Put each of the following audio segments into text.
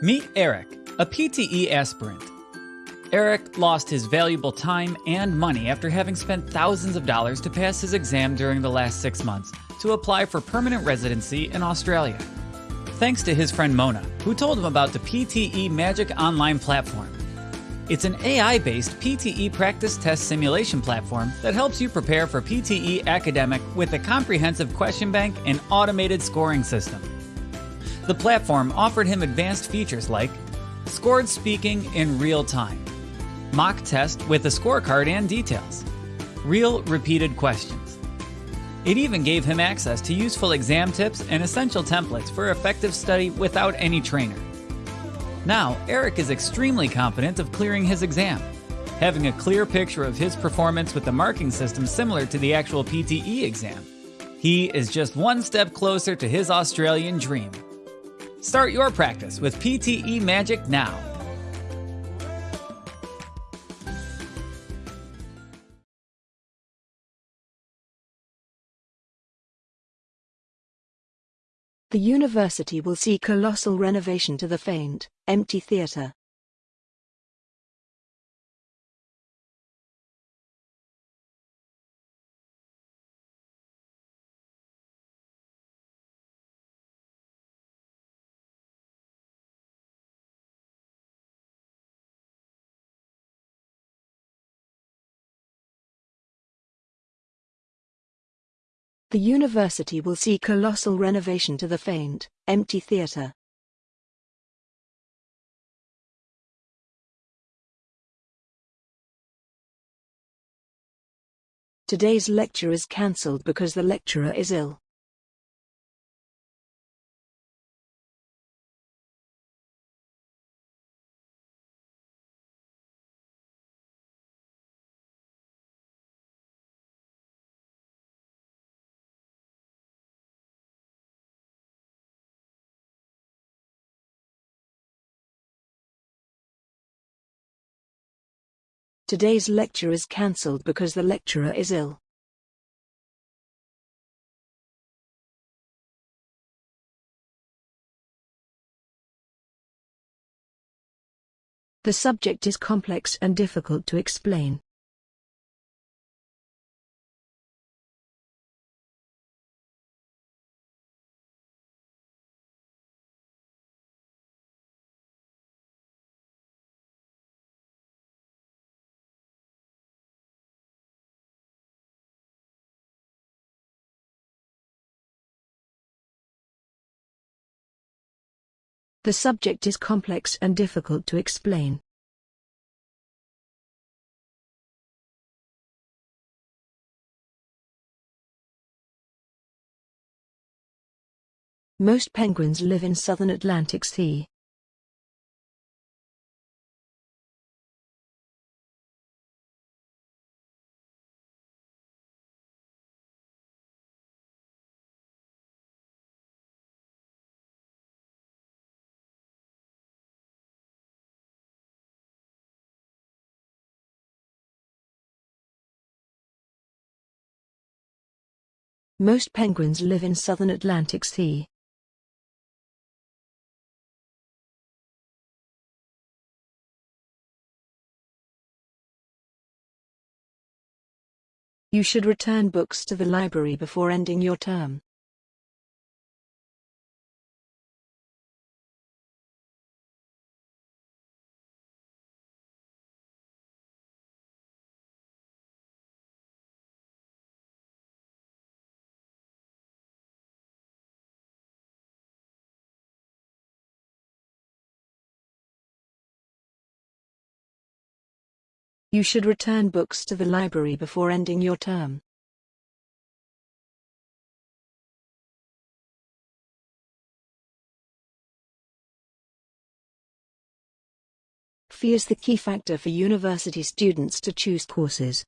Meet Eric, a PTE aspirant. Eric lost his valuable time and money after having spent thousands of dollars to pass his exam during the last six months to apply for permanent residency in Australia. Thanks to his friend Mona, who told him about the PTE Magic Online platform. It's an AI based PTE practice test simulation platform that helps you prepare for PTE academic with a comprehensive question bank and automated scoring system. The platform offered him advanced features like scored speaking in real time, mock test with a scorecard and details, real repeated questions. It even gave him access to useful exam tips and essential templates for effective study without any trainer. Now, Eric is extremely confident of clearing his exam, having a clear picture of his performance with the marking system similar to the actual PTE exam. He is just one step closer to his Australian dream. Start your practice with PTE Magic now. The university will see colossal renovation to the faint, empty theatre. The university will see colossal renovation to the faint, empty theatre. Today's lecture is cancelled because the lecturer is ill. Today's lecture is cancelled because the lecturer is ill. The subject is complex and difficult to explain. The subject is complex and difficult to explain. Most penguins live in southern Atlantic Sea. Most penguins live in southern Atlantic Sea. You should return books to the library before ending your term. You should return books to the library before ending your term. Fee is the key factor for university students to choose courses.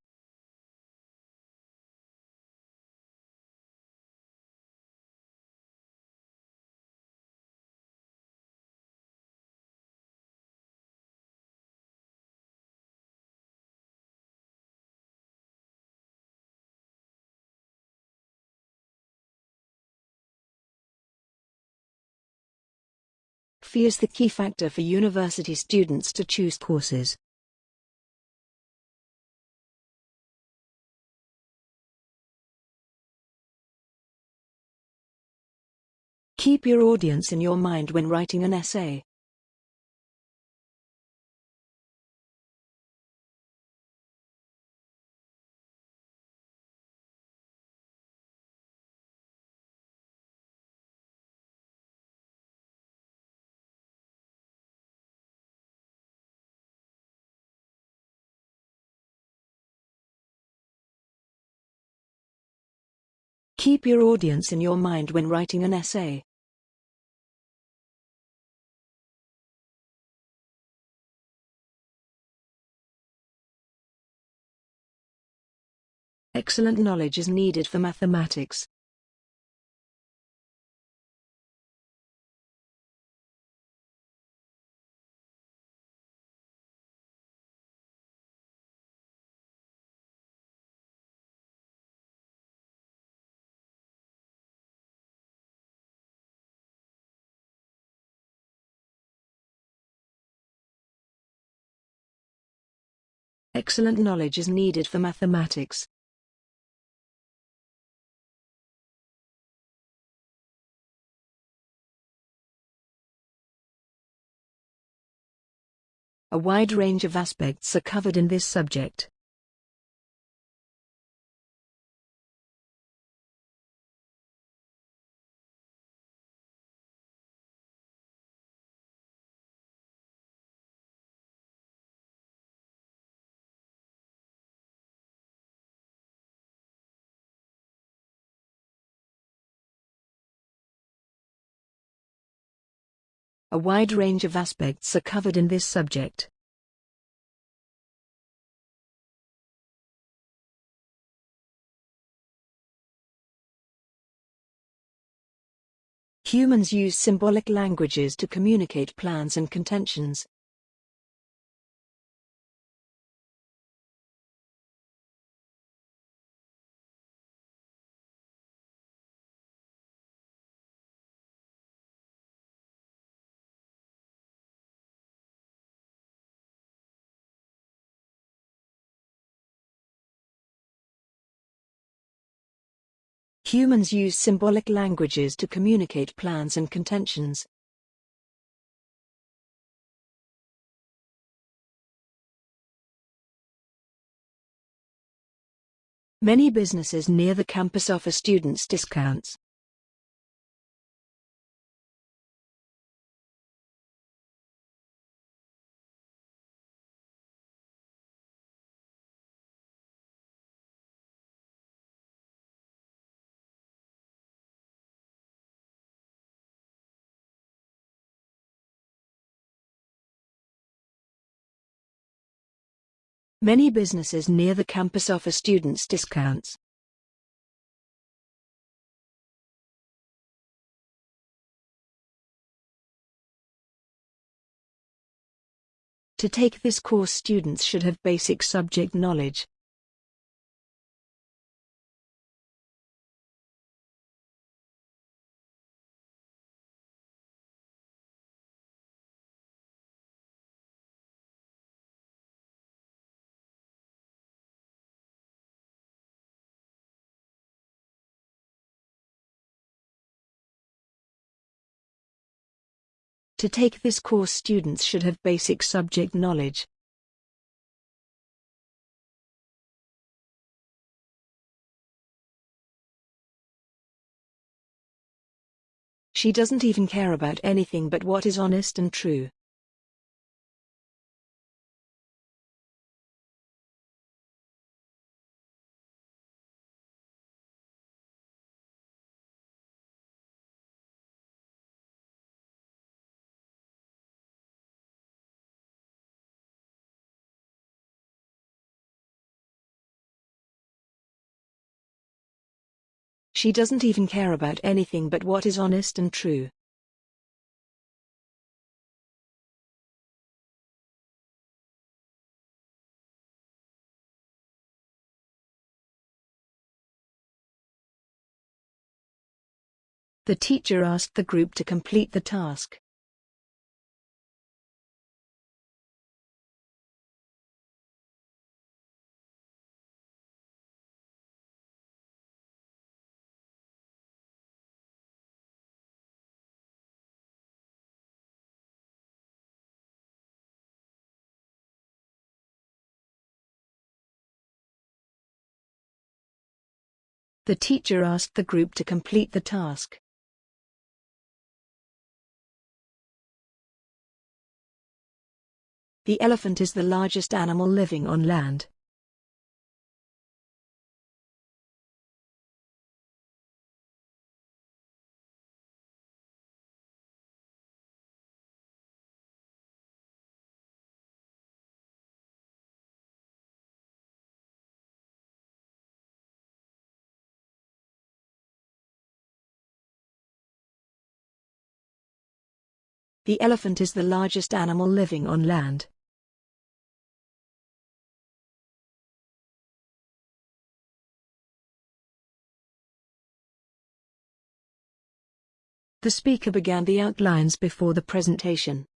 Fee is the key factor for university students to choose courses. Keep your audience in your mind when writing an essay. Keep your audience in your mind when writing an essay. Excellent knowledge is needed for mathematics. Excellent knowledge is needed for mathematics. A wide range of aspects are covered in this subject. A wide range of aspects are covered in this subject. Humans use symbolic languages to communicate plans and contentions. Humans use symbolic languages to communicate plans and contentions. Many businesses near the campus offer students discounts. Many businesses near the campus offer students discounts. To take this course students should have basic subject knowledge. To take this course students should have basic subject knowledge. She doesn't even care about anything but what is honest and true. She doesn't even care about anything but what is honest and true. The teacher asked the group to complete the task. The teacher asked the group to complete the task. The elephant is the largest animal living on land. The elephant is the largest animal living on land. The speaker began the outlines before the presentation.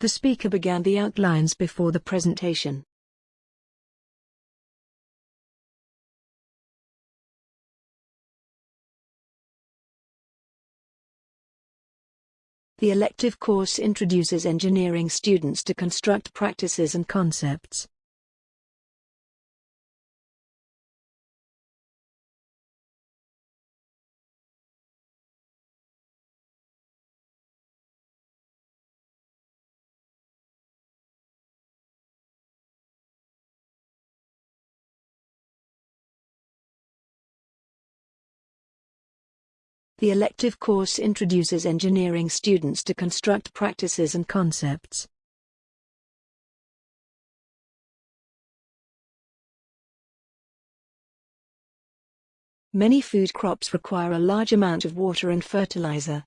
The speaker began the outlines before the presentation. The elective course introduces engineering students to construct practices and concepts. The elective course introduces engineering students to construct practices and concepts. Many food crops require a large amount of water and fertilizer.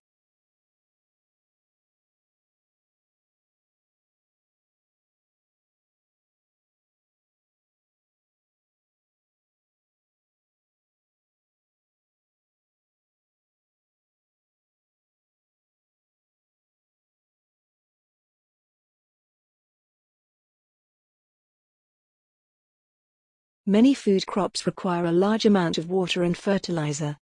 Many food crops require a large amount of water and fertilizer.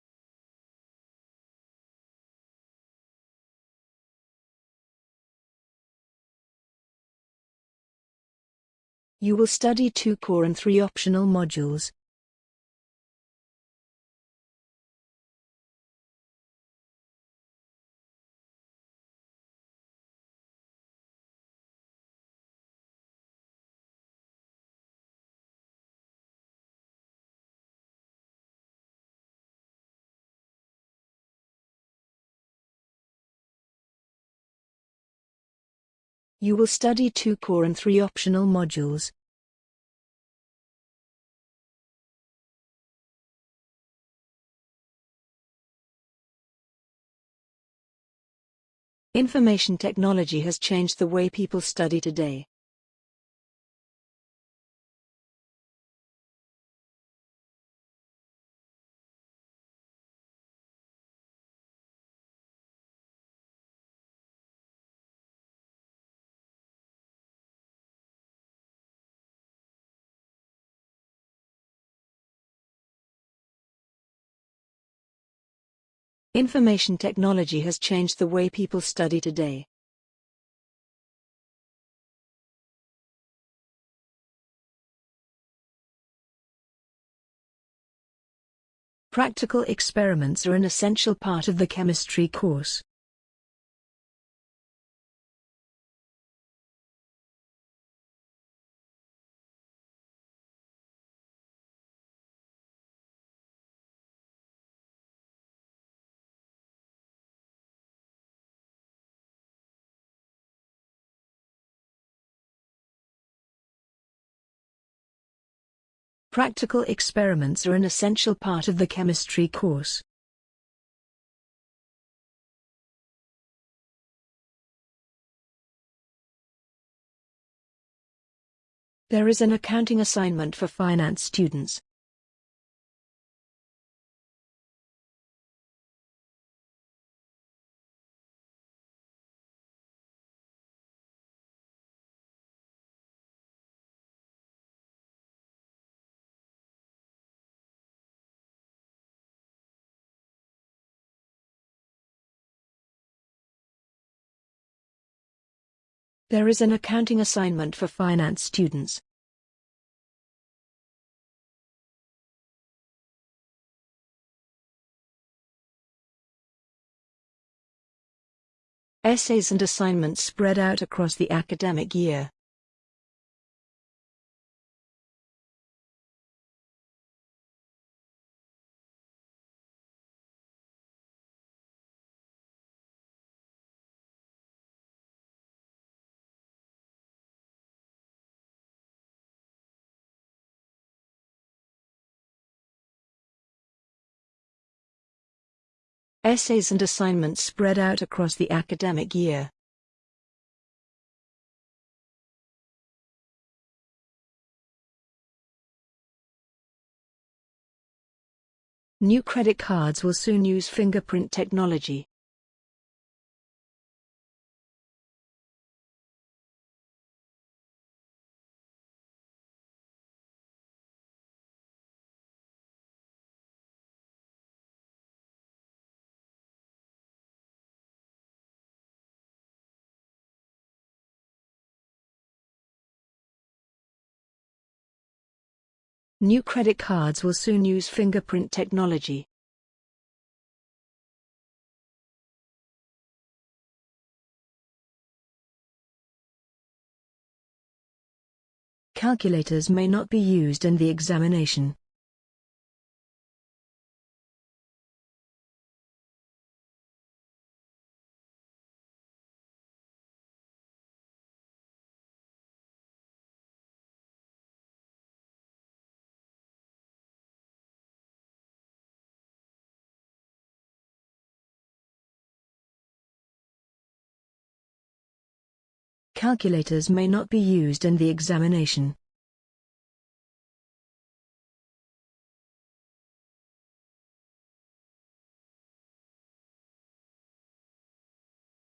You will study two core and three optional modules. You will study two core and three optional modules. Information technology has changed the way people study today. Information technology has changed the way people study today. Practical experiments are an essential part of the chemistry course. Practical experiments are an essential part of the chemistry course. There is an accounting assignment for finance students. There is an accounting assignment for finance students. Essays and assignments spread out across the academic year. Essays and assignments spread out across the academic year. New credit cards will soon use fingerprint technology. New credit cards will soon use fingerprint technology. Calculators may not be used in the examination. Calculators may not be used in the examination.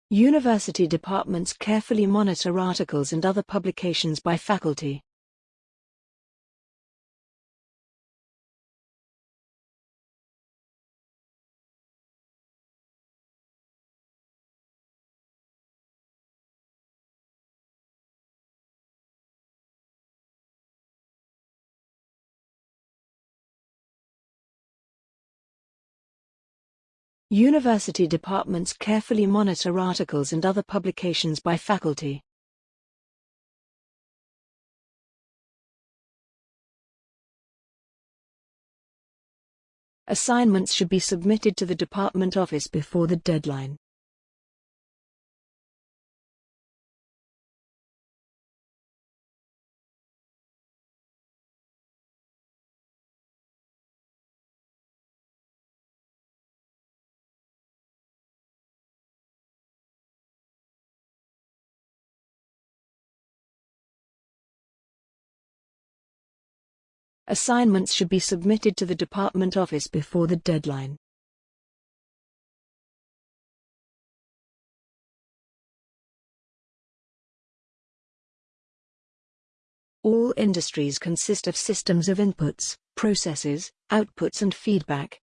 University departments carefully monitor articles and other publications by faculty. University departments carefully monitor articles and other publications by faculty. Assignments should be submitted to the department office before the deadline. Assignments should be submitted to the department office before the deadline. All industries consist of systems of inputs, processes, outputs and feedback.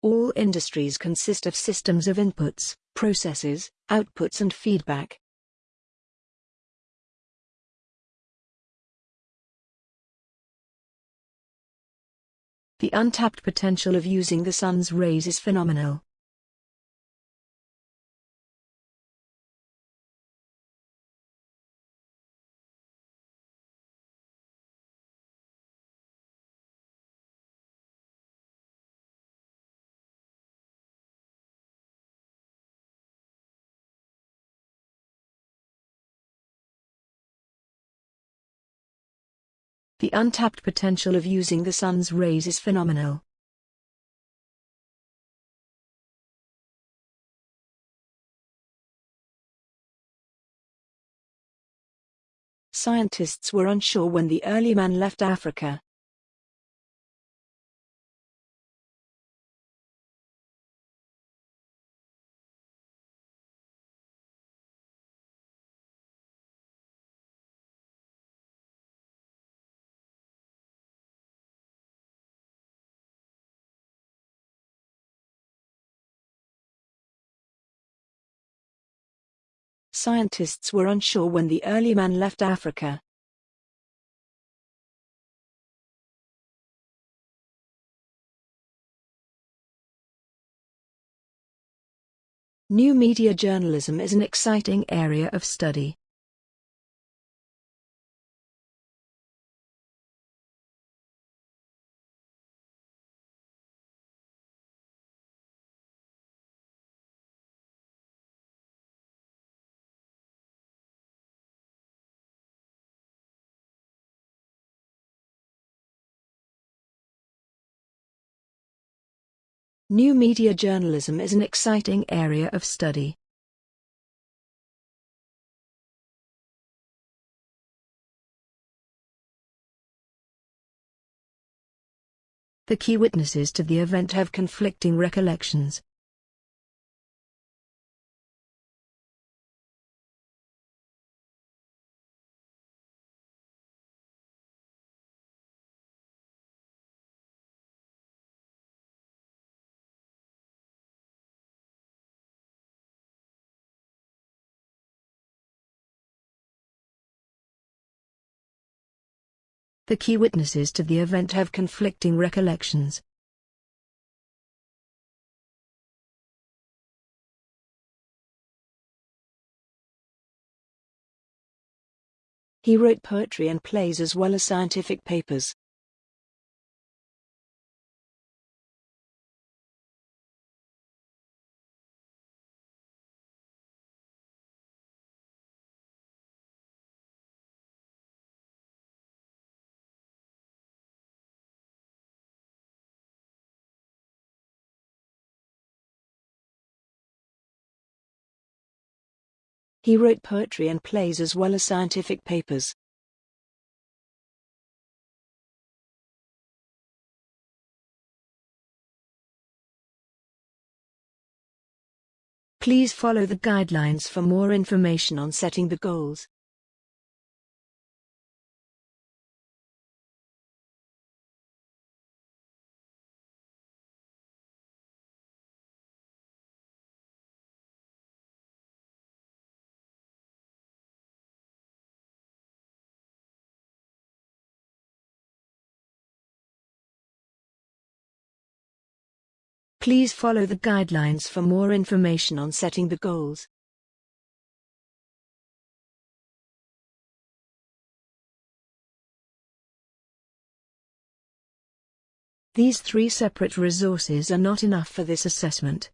All industries consist of systems of inputs, processes, outputs and feedback. The untapped potential of using the sun's rays is phenomenal. The untapped potential of using the sun's rays is phenomenal. Scientists were unsure when the early man left Africa. Scientists were unsure when the early man left Africa. New media journalism is an exciting area of study. New media journalism is an exciting area of study. The key witnesses to the event have conflicting recollections. The key witnesses to the event have conflicting recollections. He wrote poetry and plays as well as scientific papers. He wrote poetry and plays as well as scientific papers. Please follow the guidelines for more information on setting the goals. Please follow the guidelines for more information on setting the goals. These three separate resources are not enough for this assessment.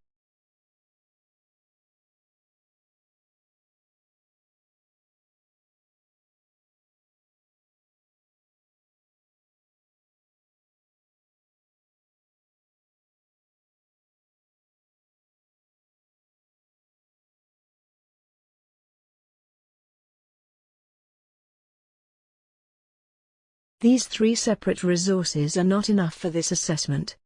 These three separate resources are not enough for this assessment.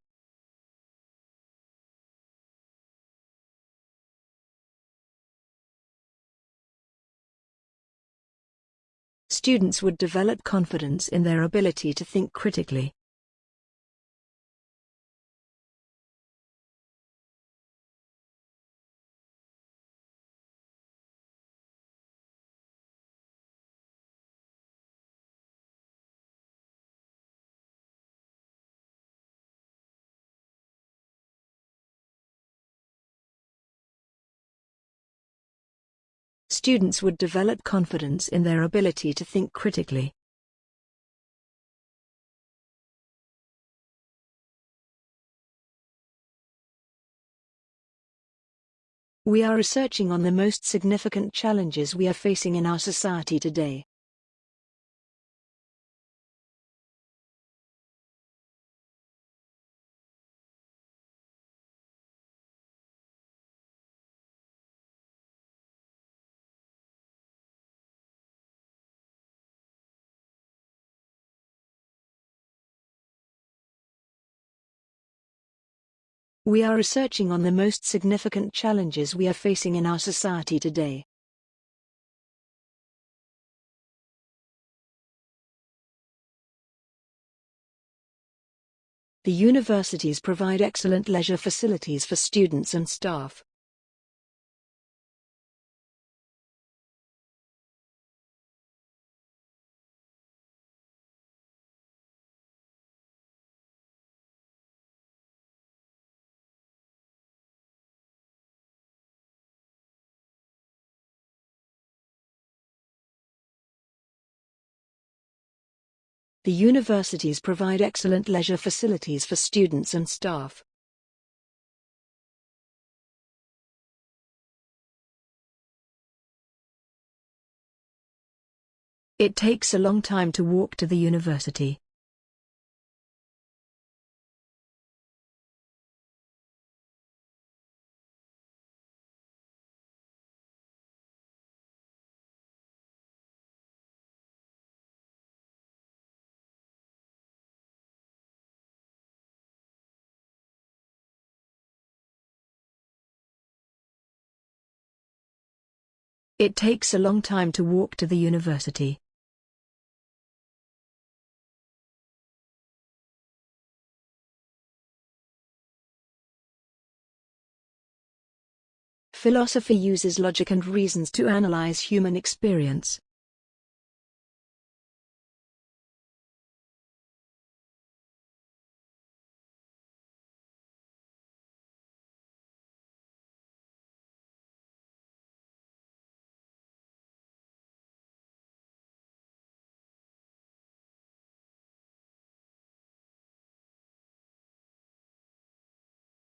Students would develop confidence in their ability to think critically. Students would develop confidence in their ability to think critically. We are researching on the most significant challenges we are facing in our society today. We are researching on the most significant challenges we are facing in our society today. The universities provide excellent leisure facilities for students and staff. The universities provide excellent leisure facilities for students and staff. It takes a long time to walk to the university. It takes a long time to walk to the university. Philosophy uses logic and reasons to analyze human experience.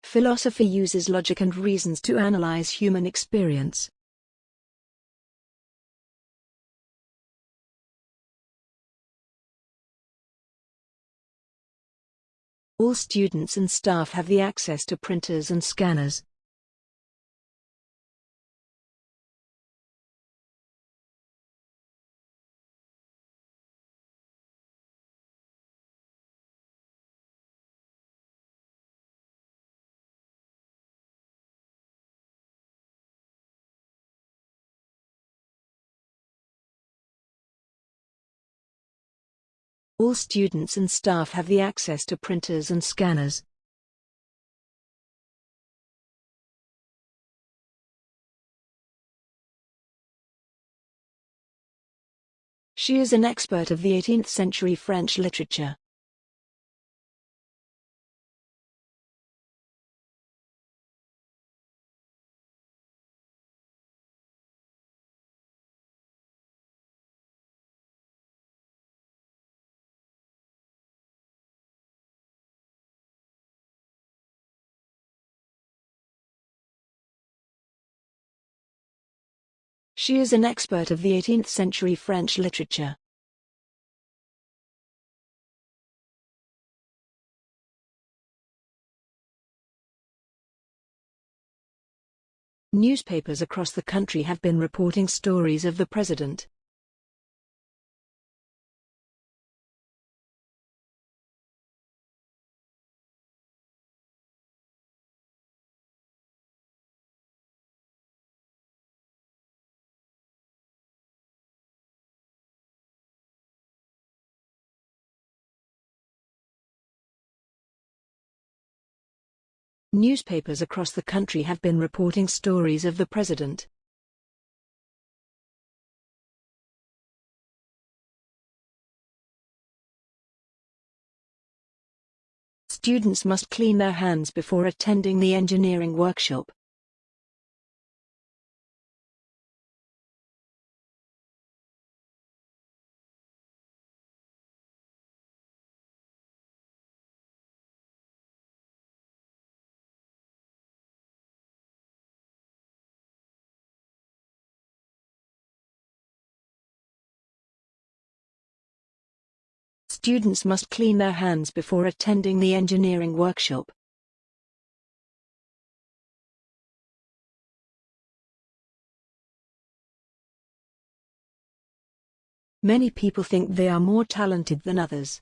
Philosophy uses logic and reasons to analyze human experience. All students and staff have the access to printers and scanners. All students and staff have the access to printers and scanners. She is an expert of the 18th century French literature. She is an expert of the 18th century French literature. Newspapers across the country have been reporting stories of the president. Newspapers across the country have been reporting stories of the president. Students must clean their hands before attending the engineering workshop. Students must clean their hands before attending the engineering workshop. Many people think they are more talented than others.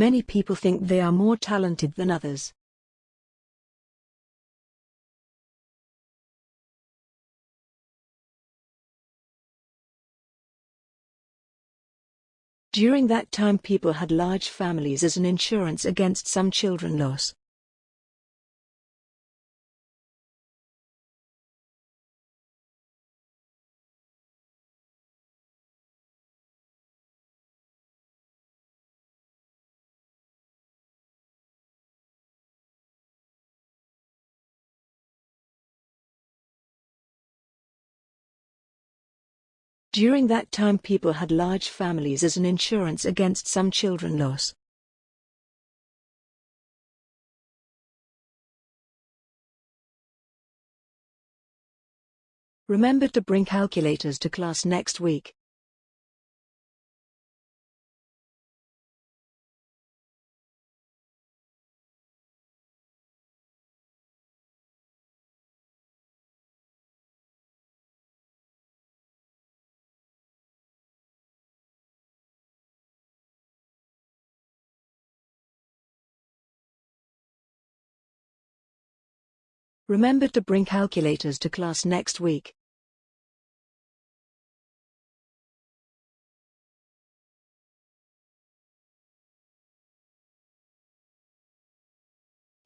Many people think they are more talented than others. During that time people had large families as an insurance against some children loss. During that time people had large families as an insurance against some children loss. Remember to bring calculators to class next week. Remember to bring calculators to class next week.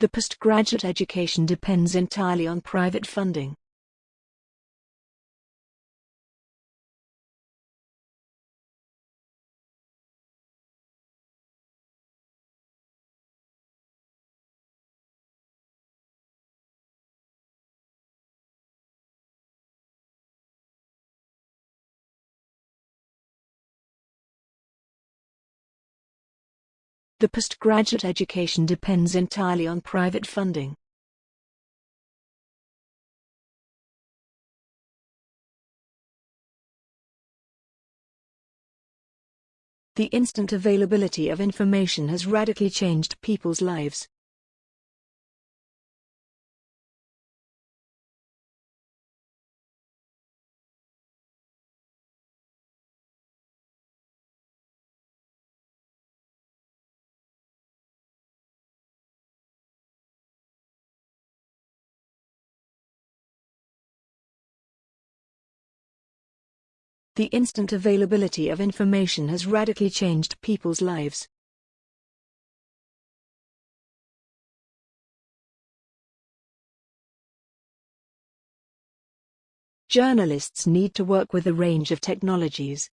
The postgraduate education depends entirely on private funding. The postgraduate education depends entirely on private funding. The instant availability of information has radically changed people's lives. The instant availability of information has radically changed people's lives. Journalists need to work with a range of technologies.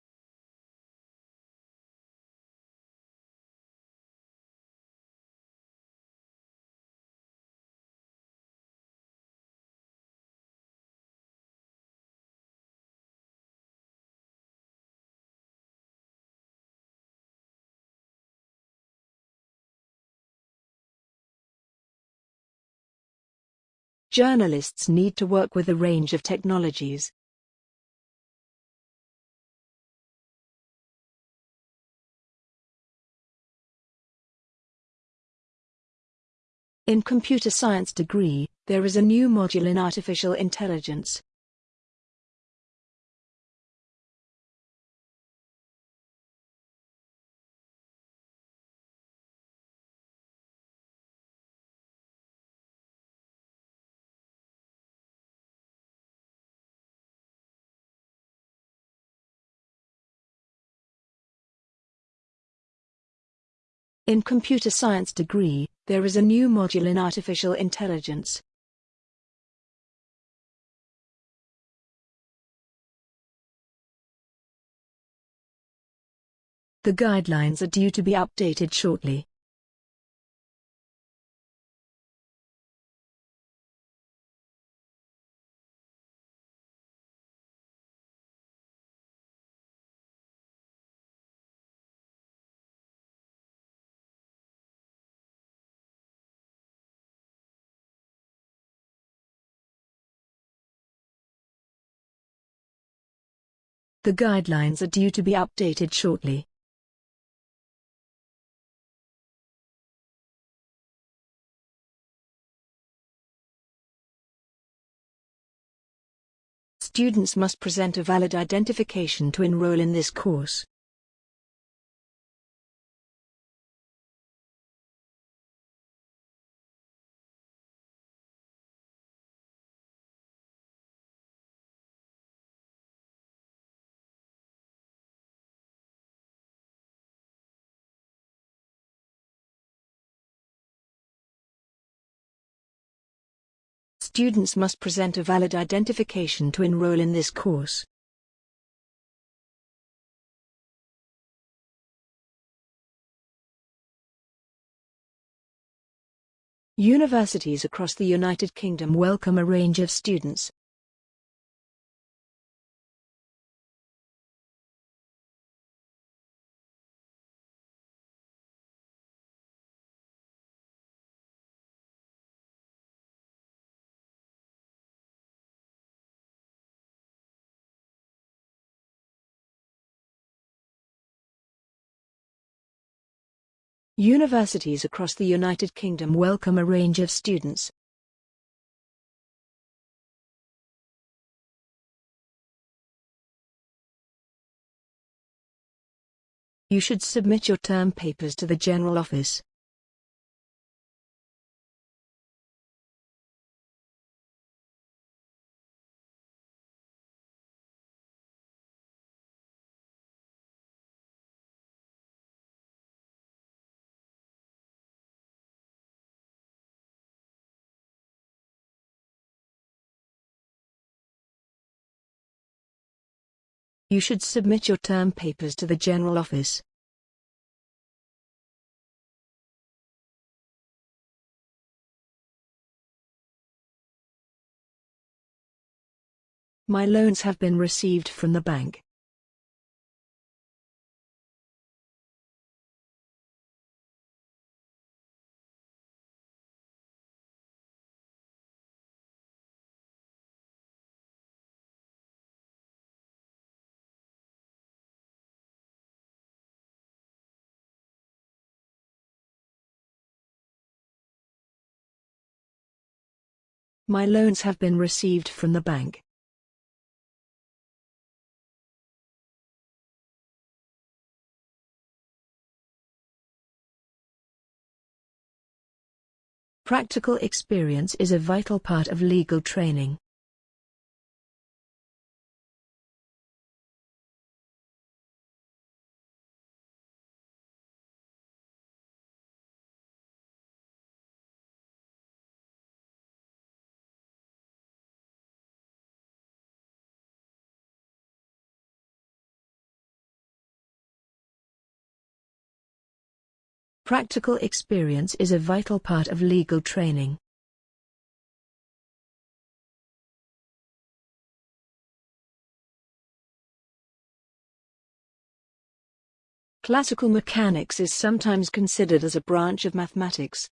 Journalists need to work with a range of technologies. In computer science degree, there is a new module in artificial intelligence. In computer science degree, there is a new module in artificial intelligence. The guidelines are due to be updated shortly. The guidelines are due to be updated shortly. Students must present a valid identification to enroll in this course. Students must present a valid identification to enroll in this course. Universities across the United Kingdom welcome a range of students, Universities across the United Kingdom welcome a range of students. You should submit your term papers to the General Office. You should submit your term papers to the General Office. My loans have been received from the bank. My loans have been received from the bank. Practical experience is a vital part of legal training. Practical experience is a vital part of legal training. Classical mechanics is sometimes considered as a branch of mathematics.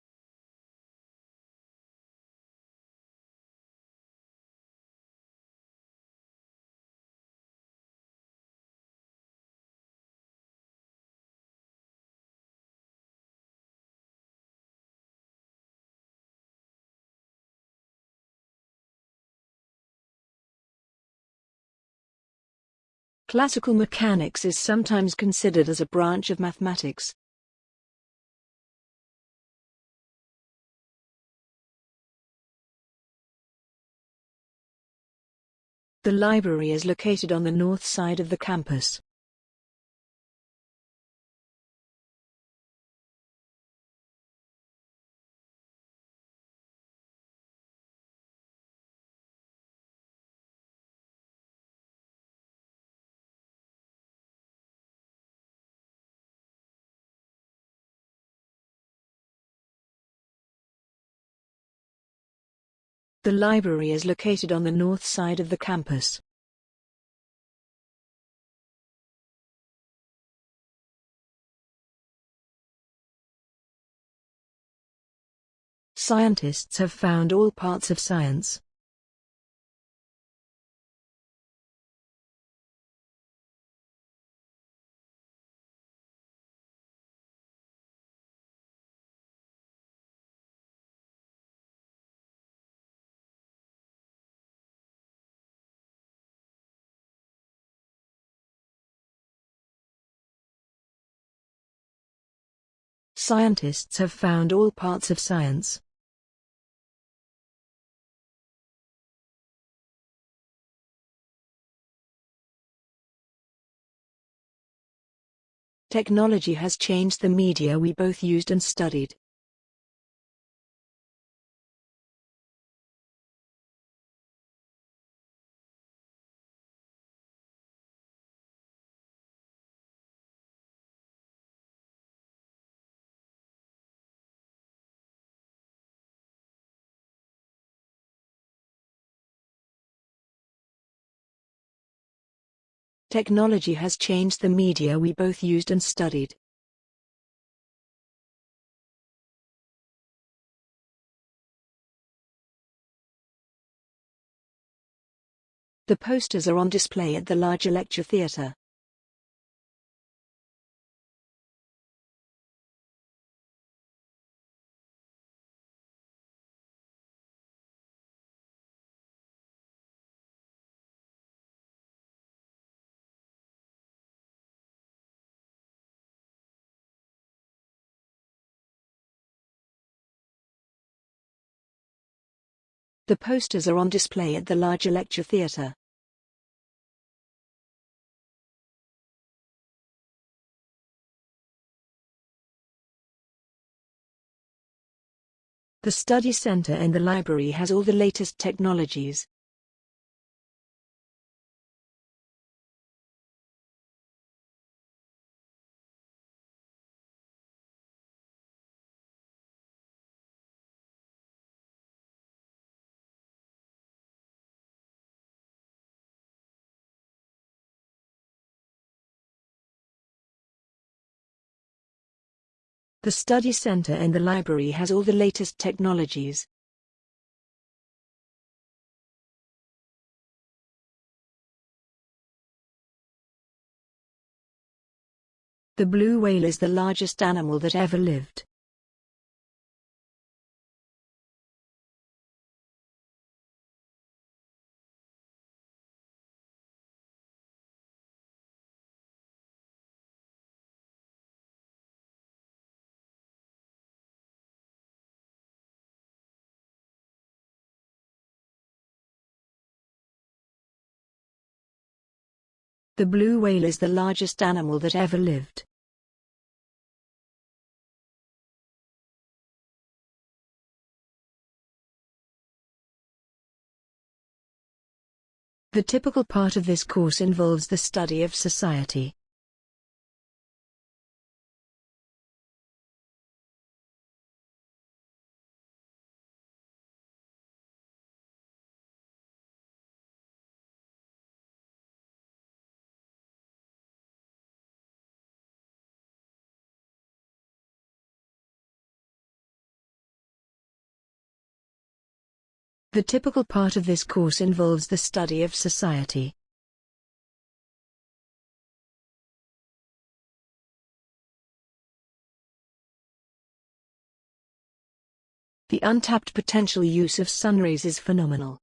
Classical mechanics is sometimes considered as a branch of mathematics. The library is located on the north side of the campus. The library is located on the north side of the campus. Scientists have found all parts of science. Scientists have found all parts of science. Technology has changed the media we both used and studied. Technology has changed the media we both used and studied. The posters are on display at the larger lecture theatre. The posters are on display at the larger lecture theatre. The study center in the library has all the latest technologies. The study center and the library has all the latest technologies. The blue whale is the largest animal that ever lived. The blue whale is the largest animal that ever lived. The typical part of this course involves the study of society. The typical part of this course involves the study of society. The untapped potential use of sunrays is phenomenal.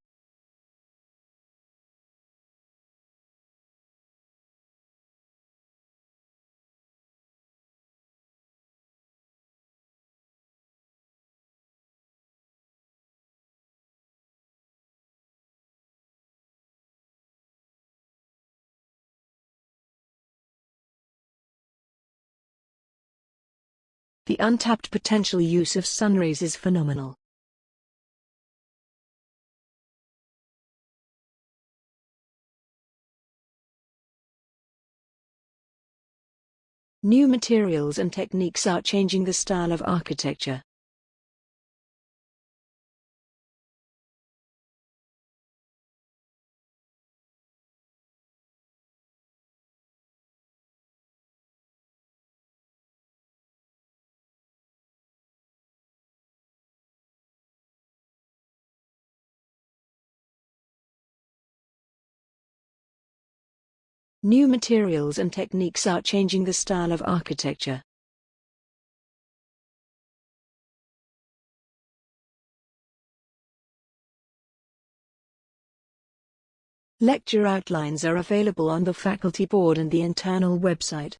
The untapped potential use of sunrays is phenomenal. New materials and techniques are changing the style of architecture. New materials and techniques are changing the style of architecture. Lecture outlines are available on the faculty board and the internal website.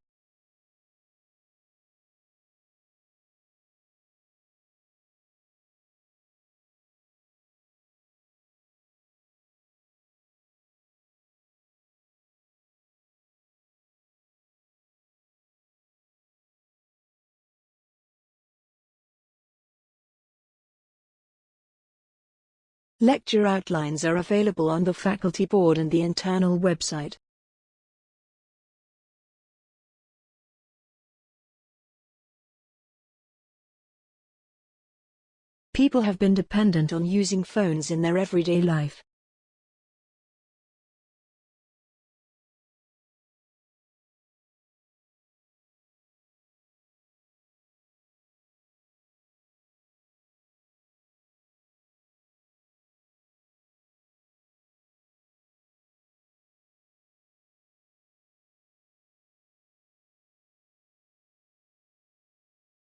Lecture outlines are available on the faculty board and the internal website. People have been dependent on using phones in their everyday life.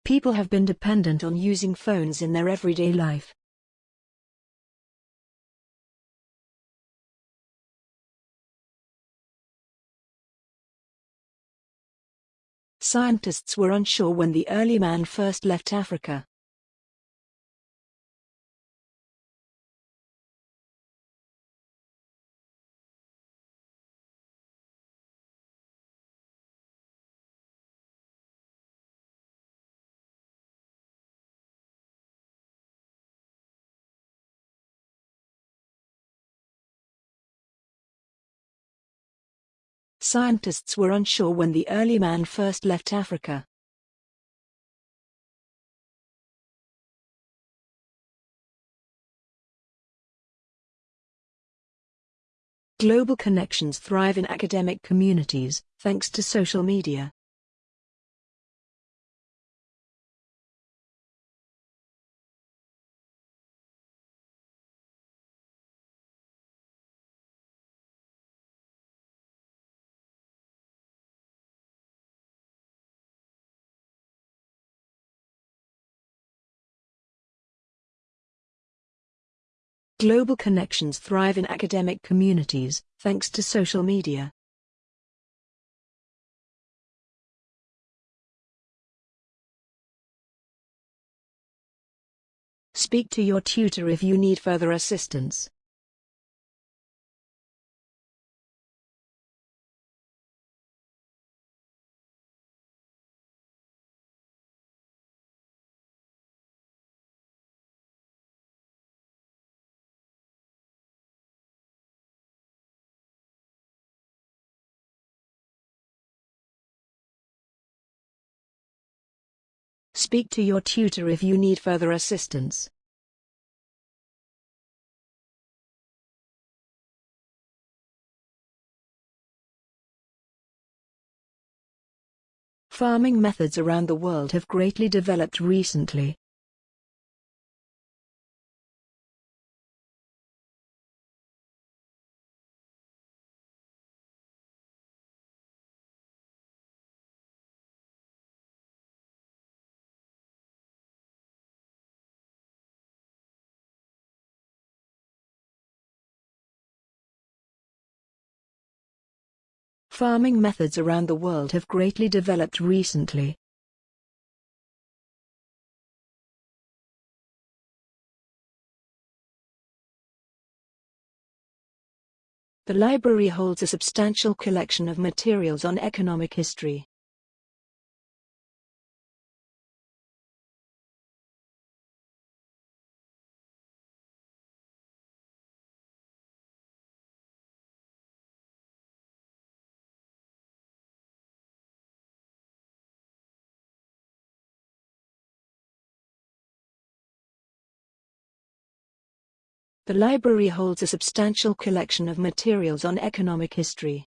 People have been dependent on using phones in their everyday life. Scientists were unsure when the early man first left Africa. Scientists were unsure when the early man first left Africa. Global connections thrive in academic communities, thanks to social media. Global connections thrive in academic communities, thanks to social media. Speak to your tutor if you need further assistance. Speak to your tutor if you need further assistance. Farming methods around the world have greatly developed recently. Farming methods around the world have greatly developed recently. The library holds a substantial collection of materials on economic history. The library holds a substantial collection of materials on economic history.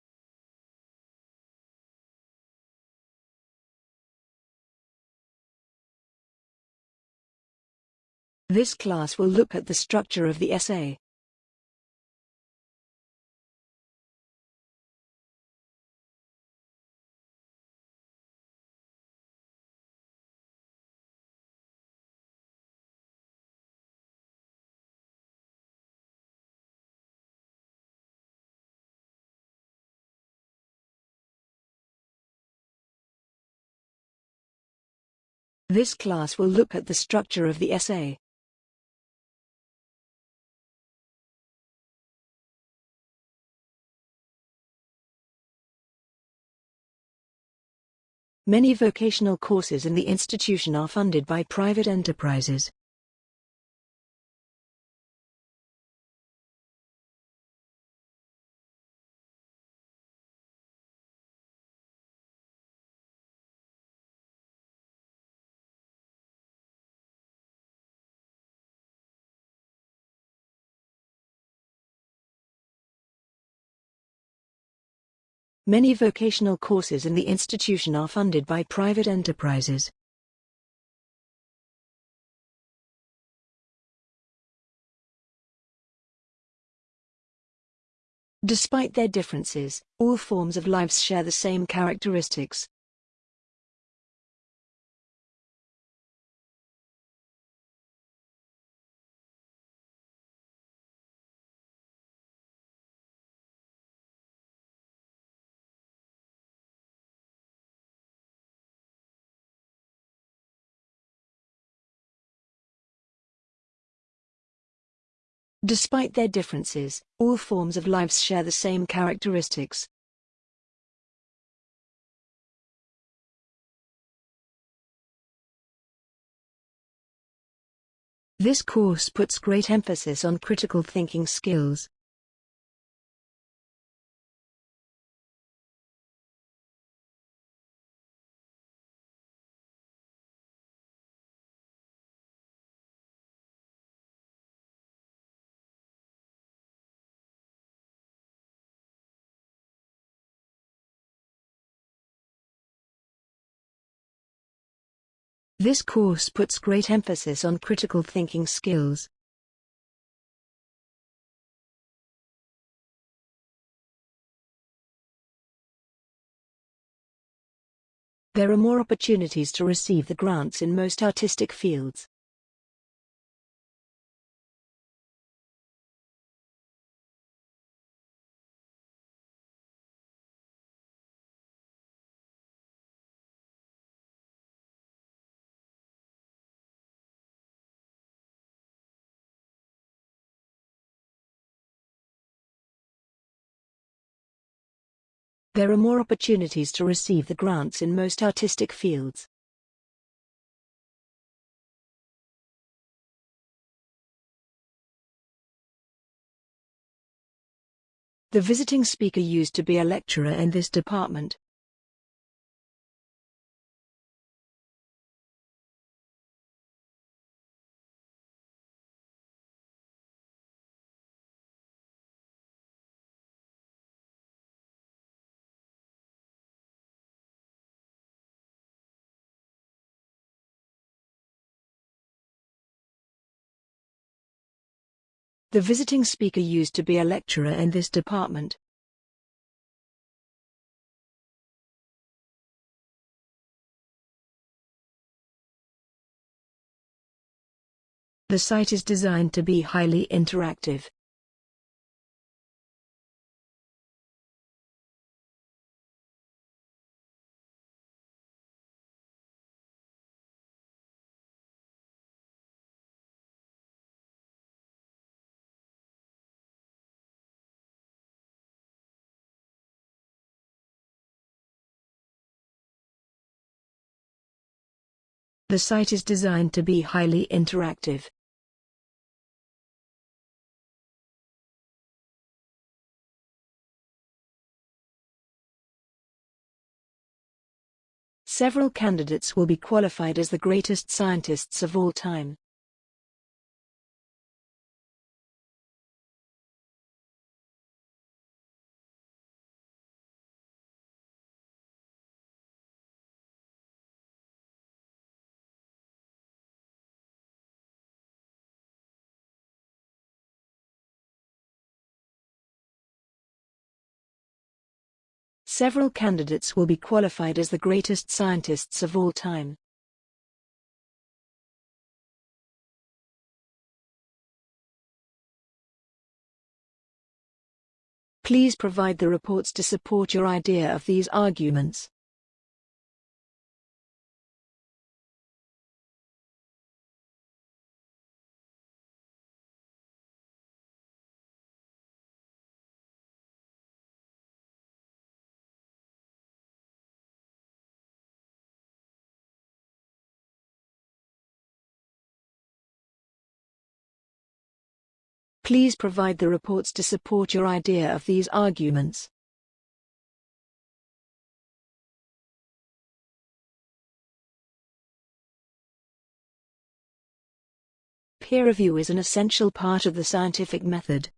This class will look at the structure of the essay. This class will look at the structure of the essay. Many vocational courses in the institution are funded by private enterprises. Many vocational courses in the institution are funded by private enterprises. Despite their differences, all forms of lives share the same characteristics. Despite their differences, all forms of lives share the same characteristics. This course puts great emphasis on critical thinking skills. This course puts great emphasis on critical thinking skills. There are more opportunities to receive the grants in most artistic fields. There are more opportunities to receive the grants in most artistic fields. The visiting speaker used to be a lecturer in this department. The visiting speaker used to be a lecturer in this department. The site is designed to be highly interactive. The site is designed to be highly interactive. Several candidates will be qualified as the greatest scientists of all time. Several candidates will be qualified as the greatest scientists of all time. Please provide the reports to support your idea of these arguments. Please provide the reports to support your idea of these arguments. Peer review is an essential part of the scientific method.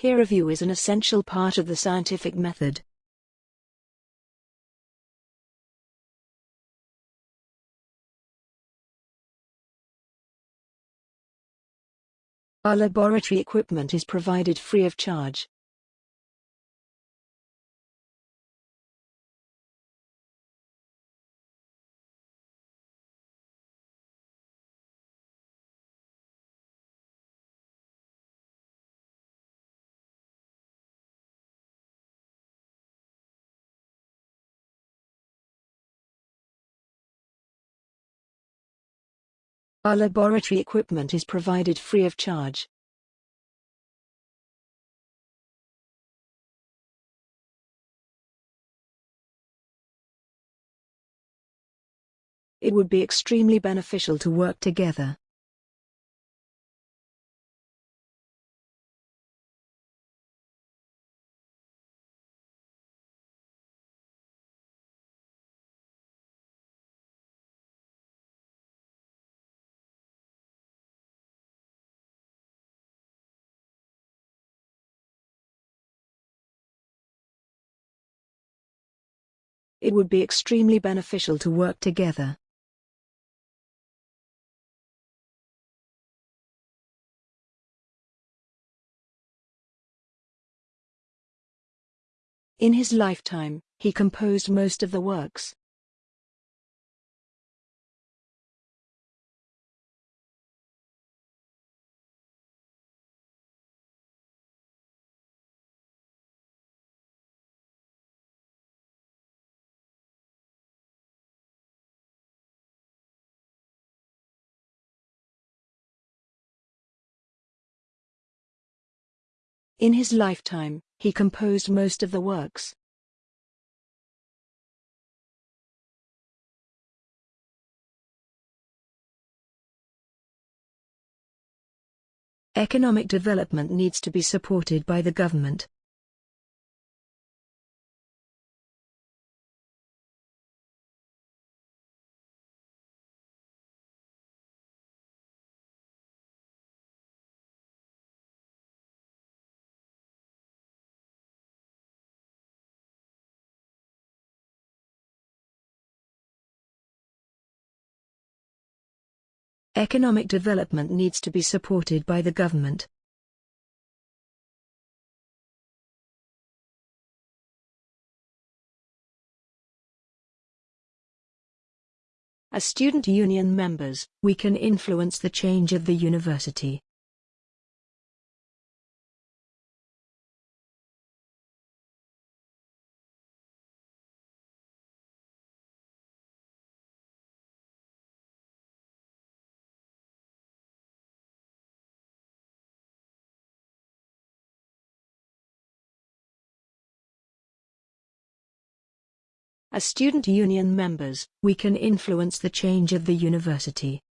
Peer review is an essential part of the scientific method. Our laboratory equipment is provided free of charge. Our laboratory equipment is provided free of charge. It would be extremely beneficial to work together. It would be extremely beneficial to work together. In his lifetime, he composed most of the works. In his lifetime, he composed most of the works. Economic development needs to be supported by the government. Economic development needs to be supported by the government. As student union members, we can influence the change of the university. As student union members, we can influence the change of the university.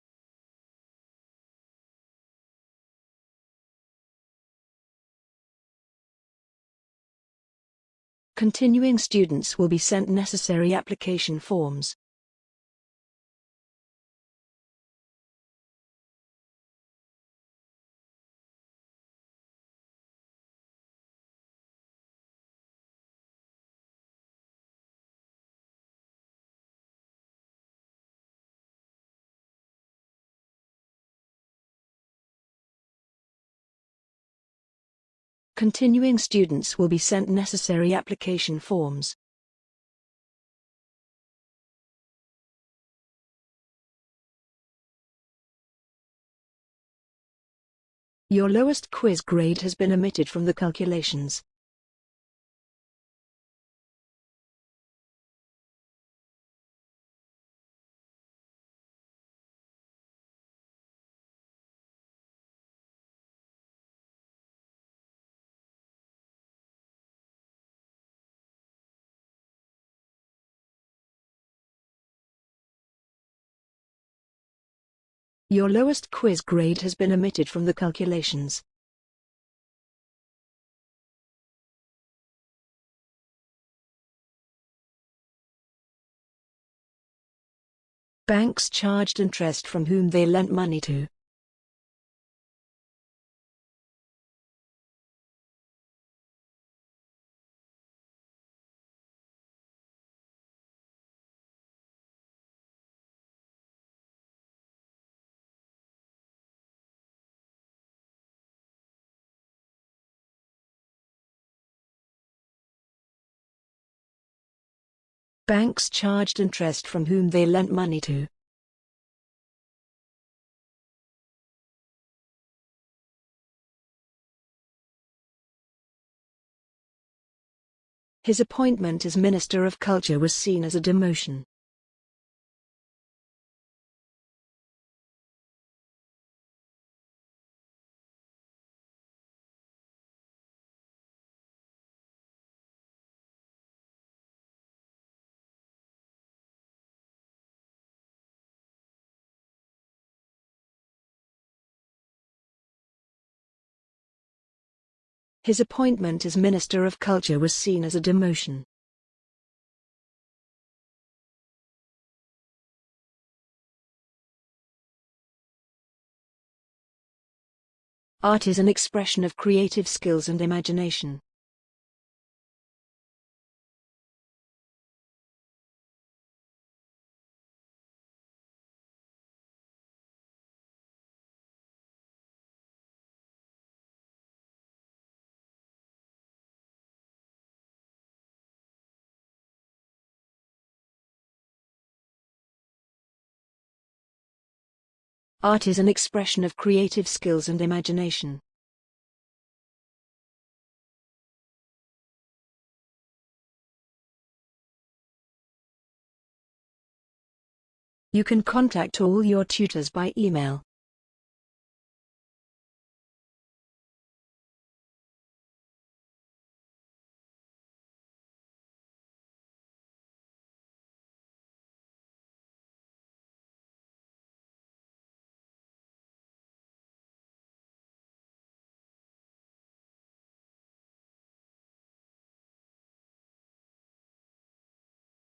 Continuing students will be sent necessary application forms. Continuing students will be sent necessary application forms. Your lowest quiz grade has been omitted from the calculations. Your lowest quiz grade has been omitted from the calculations. Banks charged interest from whom they lent money to. Banks charged interest from whom they lent money to. His appointment as Minister of Culture was seen as a demotion. His appointment as Minister of Culture was seen as a demotion. Art is an expression of creative skills and imagination. Art is an expression of creative skills and imagination. You can contact all your tutors by email.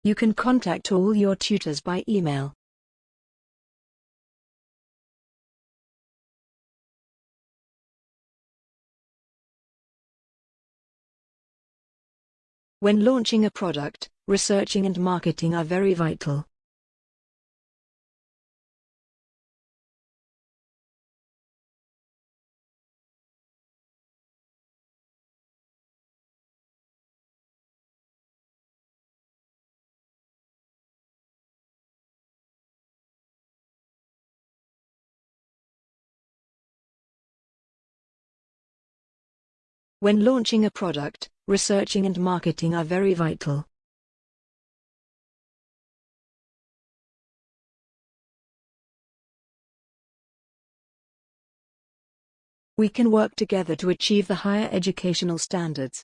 You can contact all your tutors by email. When launching a product, researching and marketing are very vital. When launching a product, researching and marketing are very vital. We can work together to achieve the higher educational standards.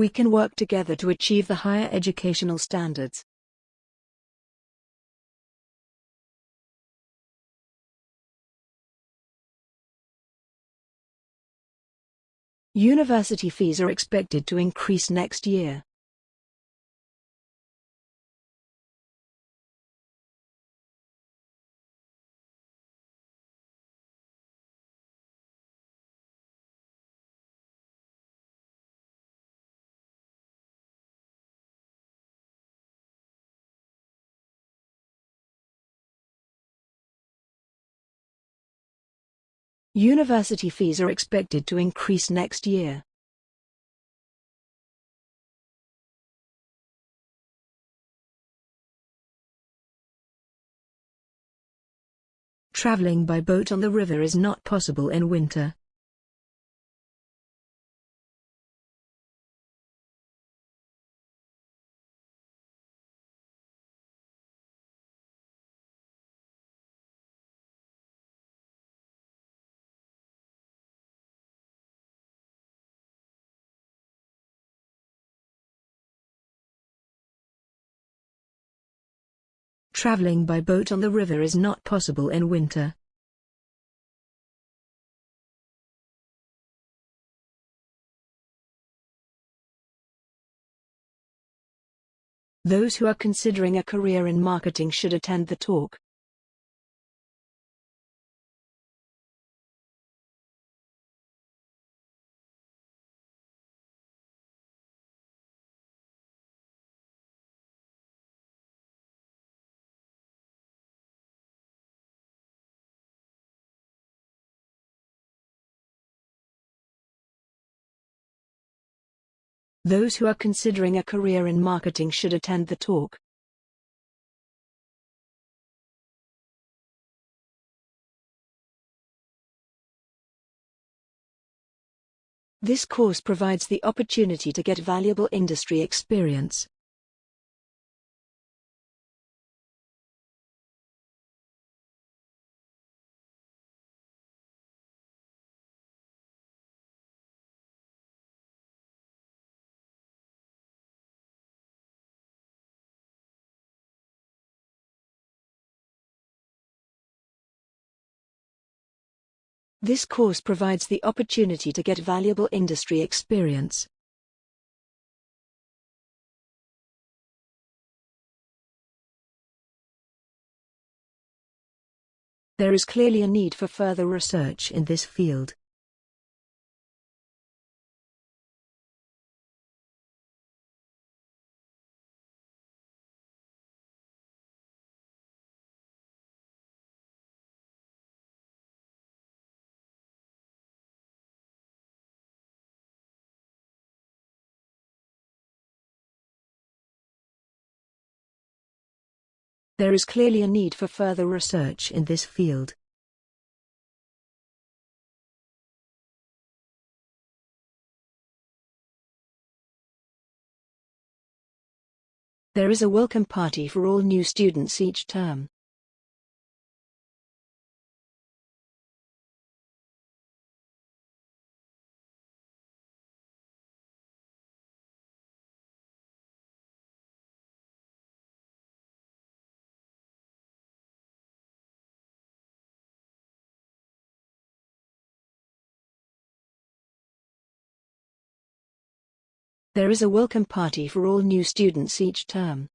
We can work together to achieve the higher educational standards. University fees are expected to increase next year. University fees are expected to increase next year. Traveling by boat on the river is not possible in winter. Traveling by boat on the river is not possible in winter. Those who are considering a career in marketing should attend the talk. Those who are considering a career in marketing should attend the talk. This course provides the opportunity to get valuable industry experience. This course provides the opportunity to get valuable industry experience. There is clearly a need for further research in this field. There is clearly a need for further research in this field. There is a welcome party for all new students each term. There is a welcome party for all new students each term.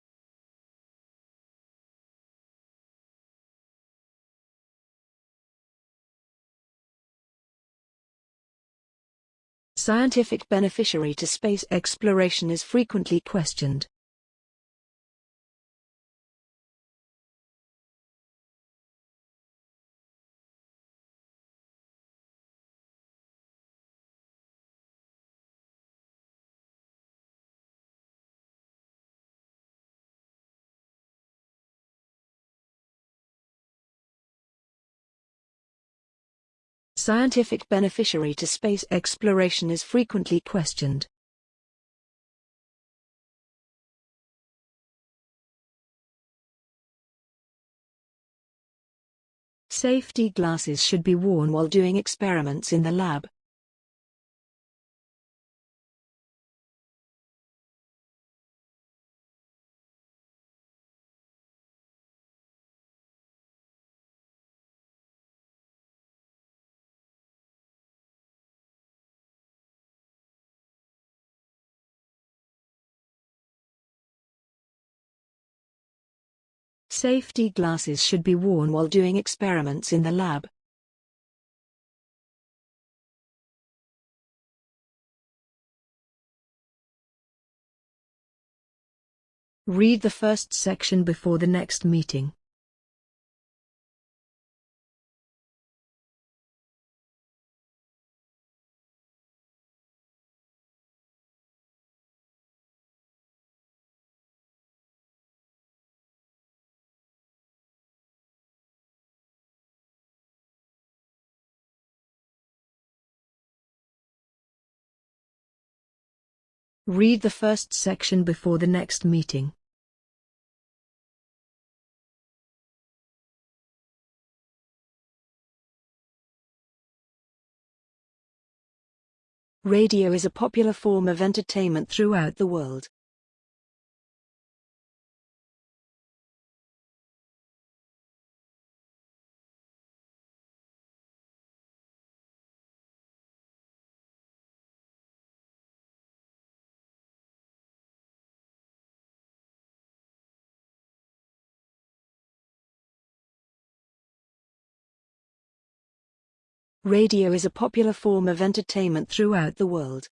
Scientific beneficiary to space exploration is frequently questioned. Scientific beneficiary to space exploration is frequently questioned. Safety glasses should be worn while doing experiments in the lab. Safety glasses should be worn while doing experiments in the lab. Read the first section before the next meeting. Read the first section before the next meeting. Radio is a popular form of entertainment throughout the world. Radio is a popular form of entertainment throughout the world.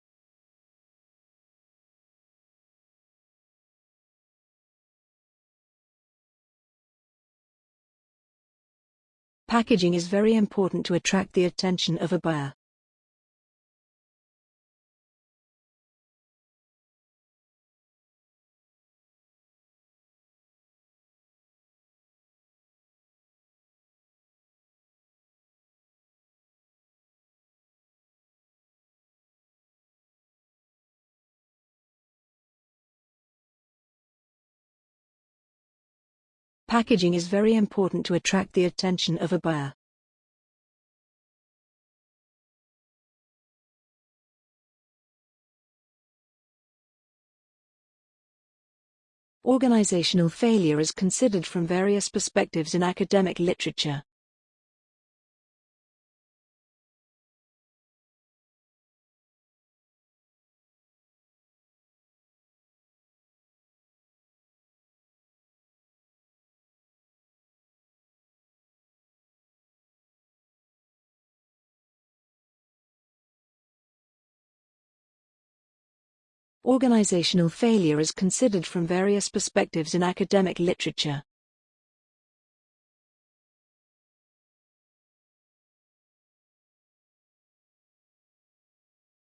Packaging is very important to attract the attention of a buyer. Packaging is very important to attract the attention of a buyer. Organizational failure is considered from various perspectives in academic literature. Organizational failure is considered from various perspectives in academic literature.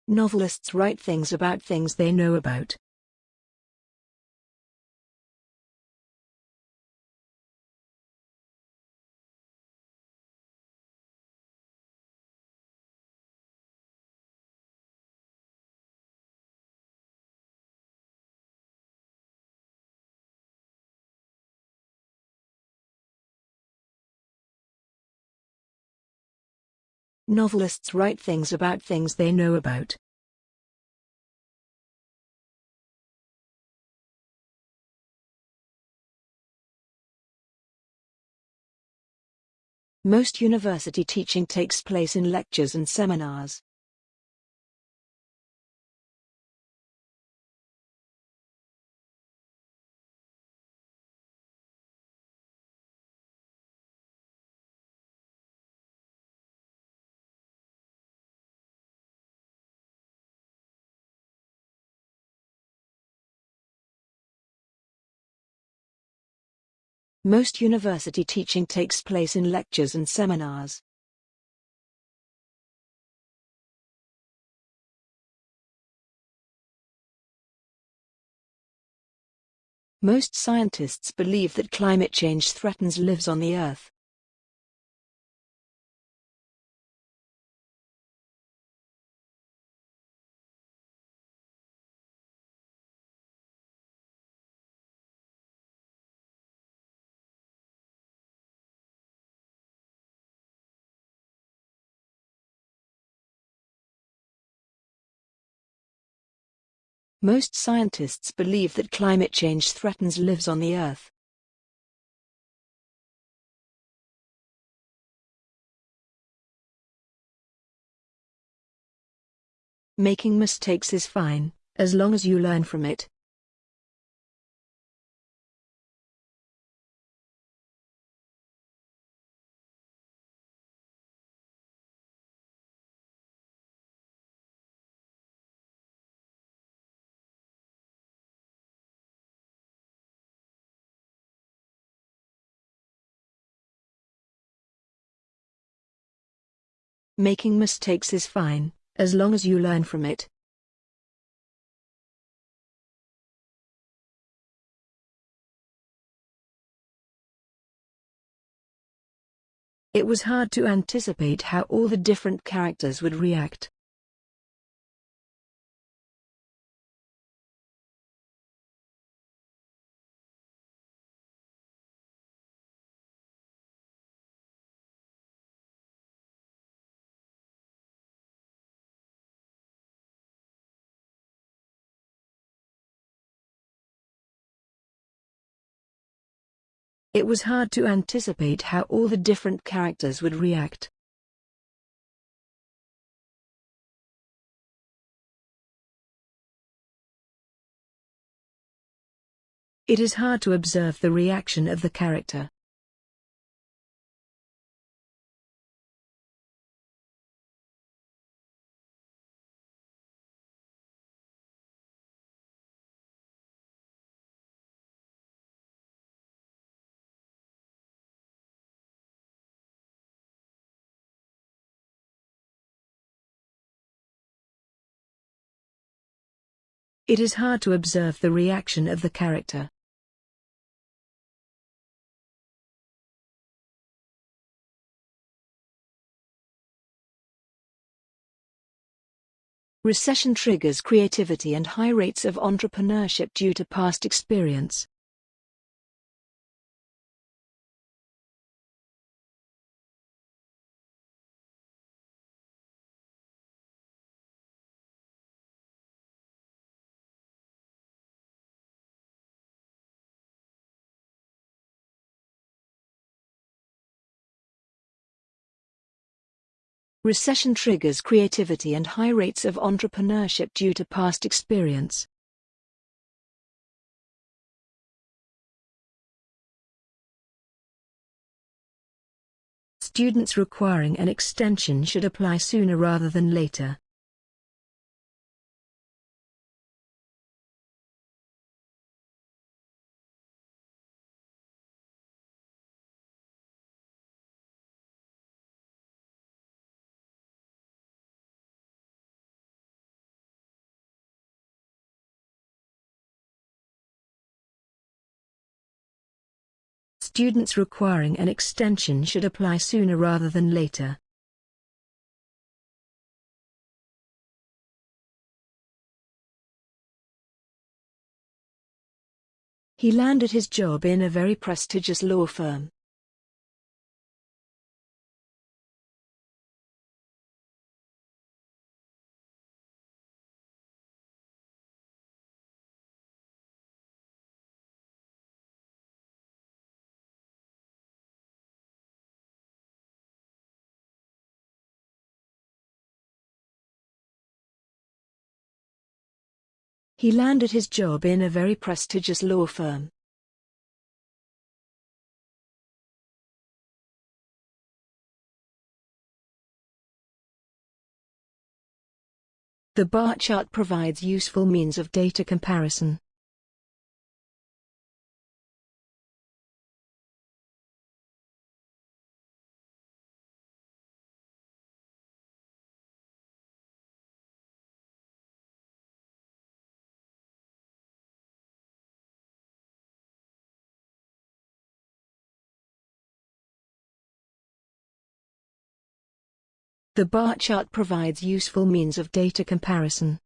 Novelists write things about things they know about. Novelists write things about things they know about. Most university teaching takes place in lectures and seminars. Most university teaching takes place in lectures and seminars. Most scientists believe that climate change threatens lives on the Earth. Most scientists believe that climate change threatens lives on the Earth. Making mistakes is fine, as long as you learn from it. Making mistakes is fine, as long as you learn from it. It was hard to anticipate how all the different characters would react. It was hard to anticipate how all the different characters would react. It is hard to observe the reaction of the character. It is hard to observe the reaction of the character. Recession triggers creativity and high rates of entrepreneurship due to past experience. Recession triggers creativity and high rates of entrepreneurship due to past experience. Students requiring an extension should apply sooner rather than later. Students requiring an extension should apply sooner rather than later. He landed his job in a very prestigious law firm. He landed his job in a very prestigious law firm. The bar chart provides useful means of data comparison. The bar chart provides useful means of data comparison.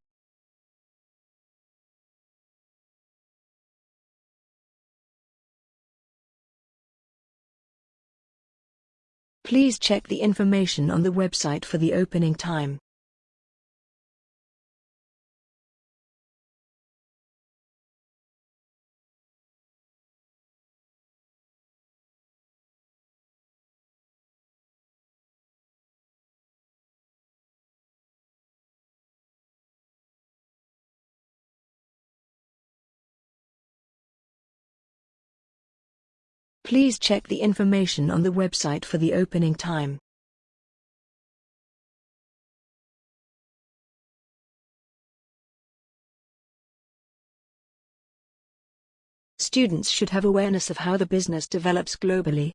Please check the information on the website for the opening time. Please check the information on the website for the opening time. Students should have awareness of how the business develops globally.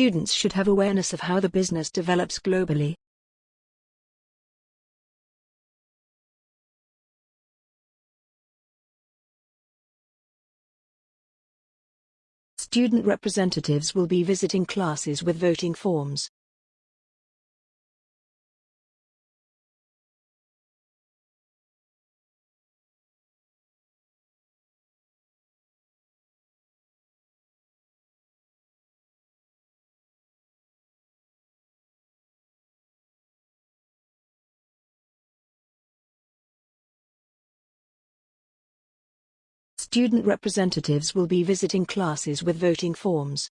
Students should have awareness of how the business develops globally. Student representatives will be visiting classes with voting forms. Student representatives will be visiting classes with voting forms.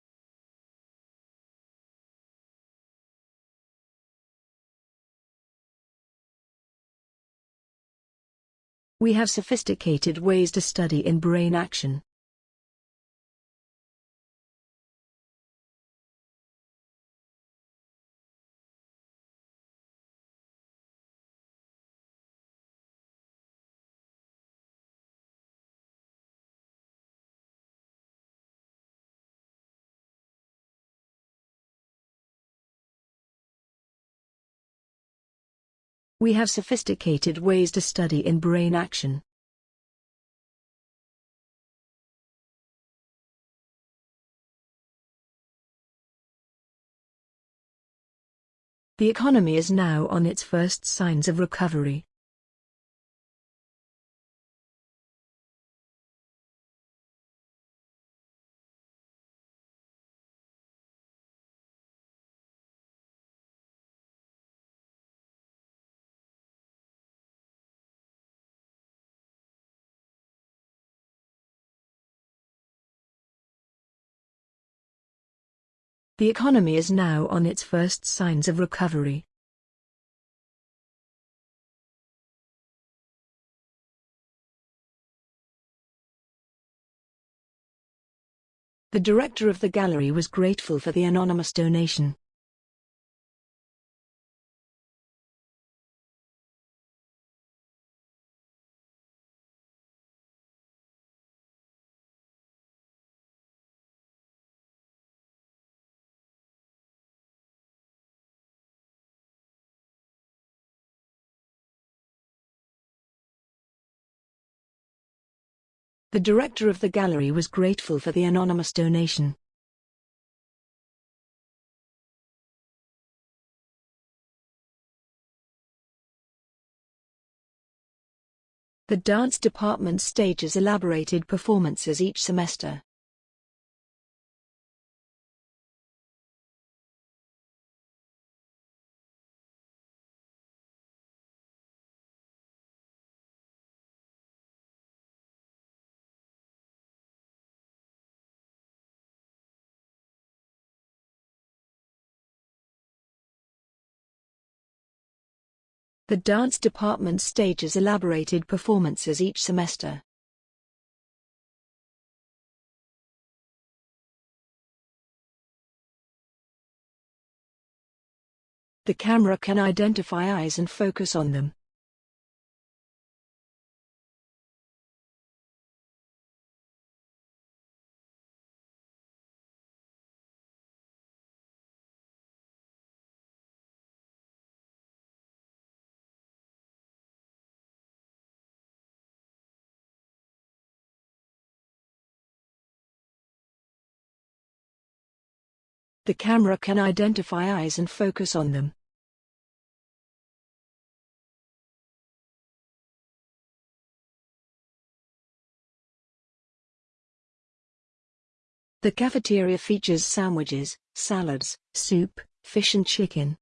We have sophisticated ways to study in brain action. We have sophisticated ways to study in brain action. The economy is now on its first signs of recovery. The economy is now on its first signs of recovery. The director of the gallery was grateful for the anonymous donation. The director of the gallery was grateful for the anonymous donation. The dance department stages elaborated performances each semester. The dance department stages elaborated performances each semester. The camera can identify eyes and focus on them. The camera can identify eyes and focus on them. The cafeteria features sandwiches, salads, soup, fish and chicken.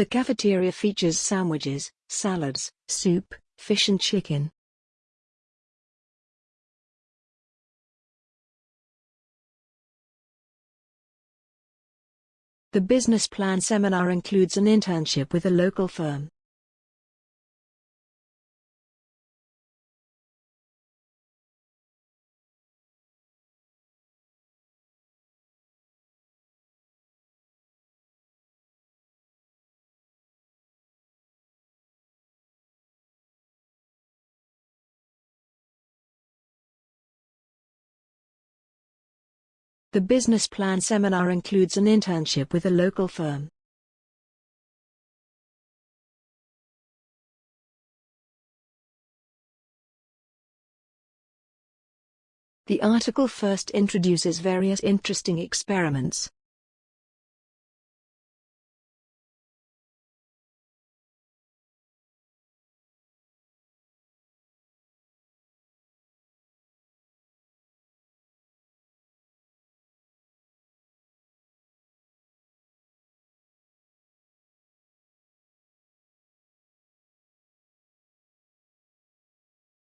The cafeteria features sandwiches, salads, soup, fish and chicken. The business plan seminar includes an internship with a local firm. The business plan seminar includes an internship with a local firm. The article first introduces various interesting experiments.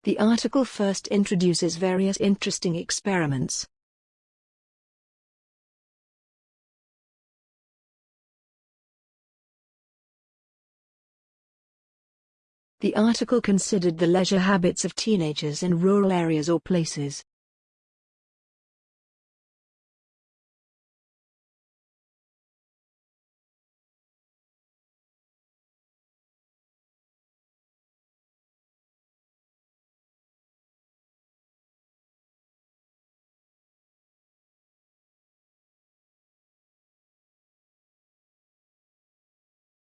The article first introduces various interesting experiments. The article considered the leisure habits of teenagers in rural areas or places.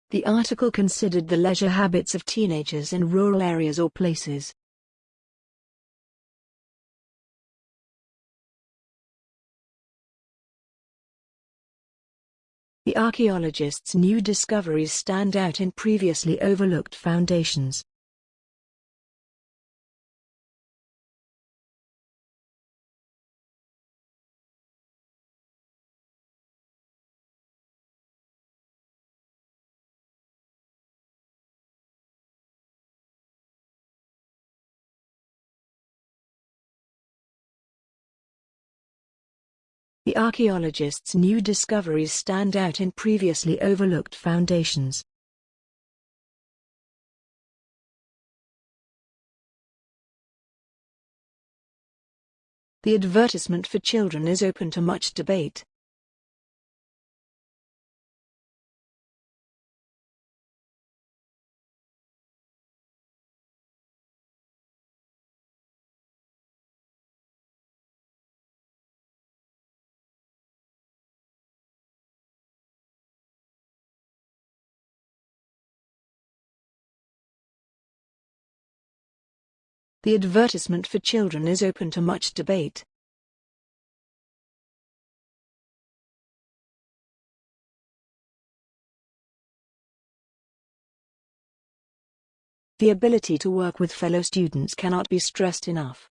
The article considered the leisure habits of teenagers in rural areas or places. The archaeologists' new discoveries stand out in previously overlooked foundations. Archaeologists' new discoveries stand out in previously overlooked foundations. The advertisement for children is open to much debate. The advertisement for children is open to much debate. The ability to work with fellow students cannot be stressed enough.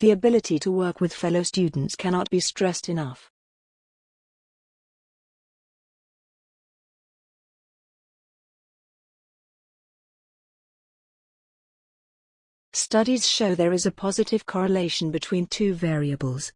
The ability to work with fellow students cannot be stressed enough. Studies show there is a positive correlation between two variables.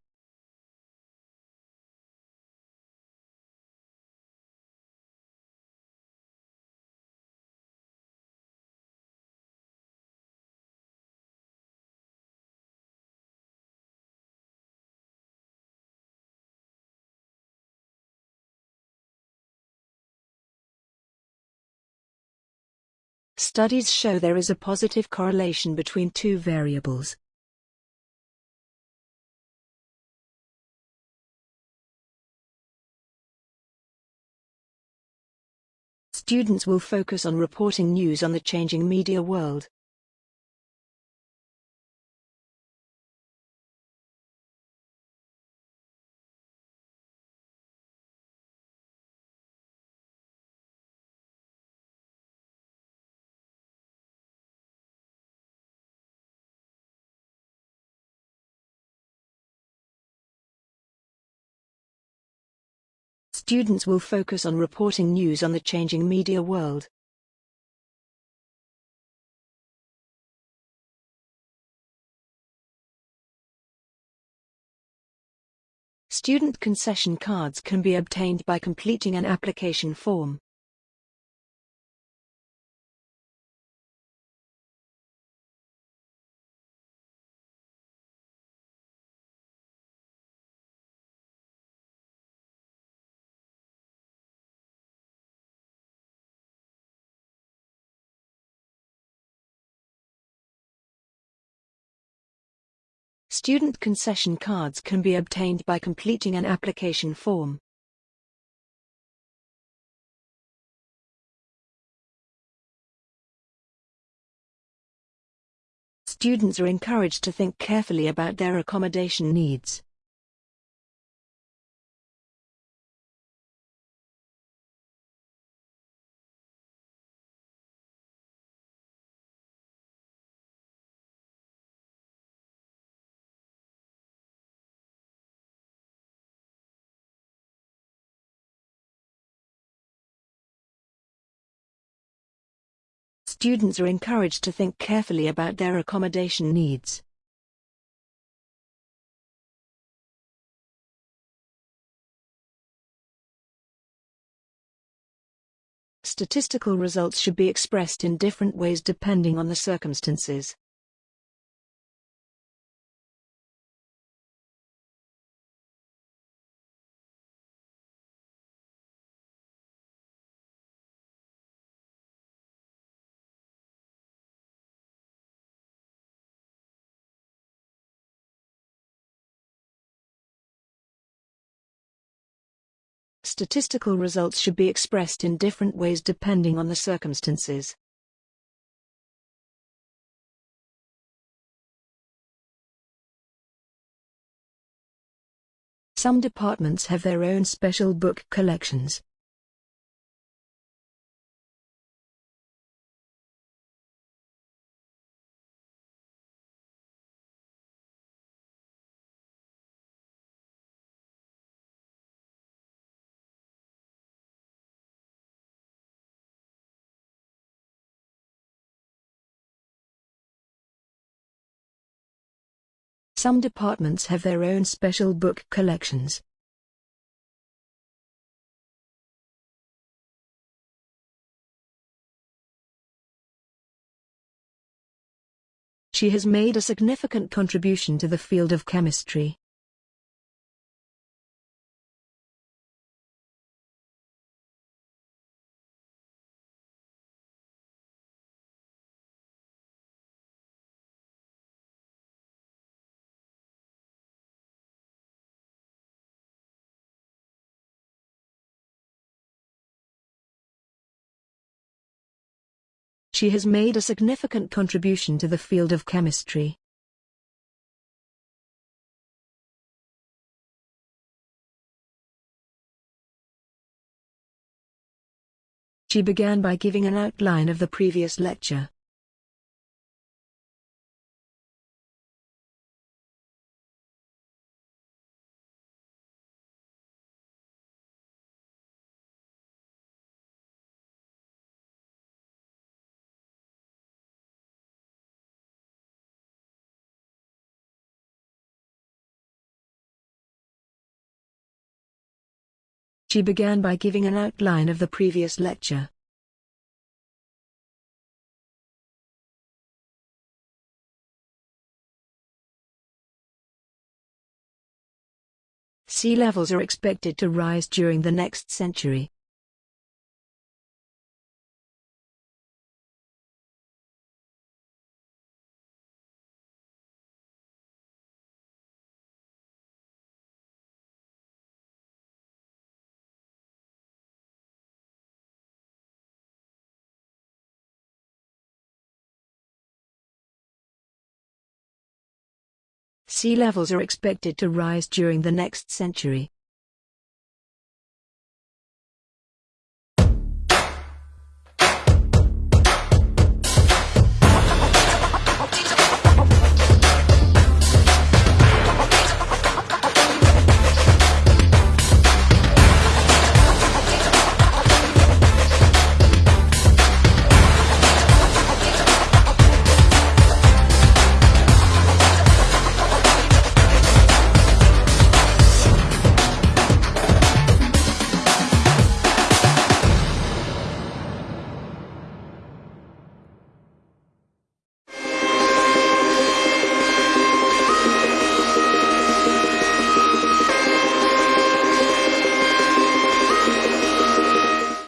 Studies show there is a positive correlation between two variables. Students will focus on reporting news on the changing media world. Students will focus on reporting news on the changing media world. Student concession cards can be obtained by completing an application form. Student concession cards can be obtained by completing an application form. Students are encouraged to think carefully about their accommodation needs. Students are encouraged to think carefully about their accommodation needs. Statistical results should be expressed in different ways depending on the circumstances. Statistical results should be expressed in different ways depending on the circumstances. Some departments have their own special book collections. Some departments have their own special book collections. She has made a significant contribution to the field of chemistry. She has made a significant contribution to the field of chemistry. She began by giving an outline of the previous lecture. She began by giving an outline of the previous lecture. Sea levels are expected to rise during the next century. Sea levels are expected to rise during the next century.